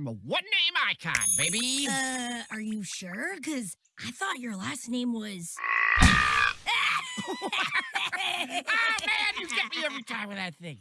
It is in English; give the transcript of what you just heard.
I'm a one-name icon, baby. Uh, are you sure? Because I thought your last name was. ah, man, you get me every time with that thing.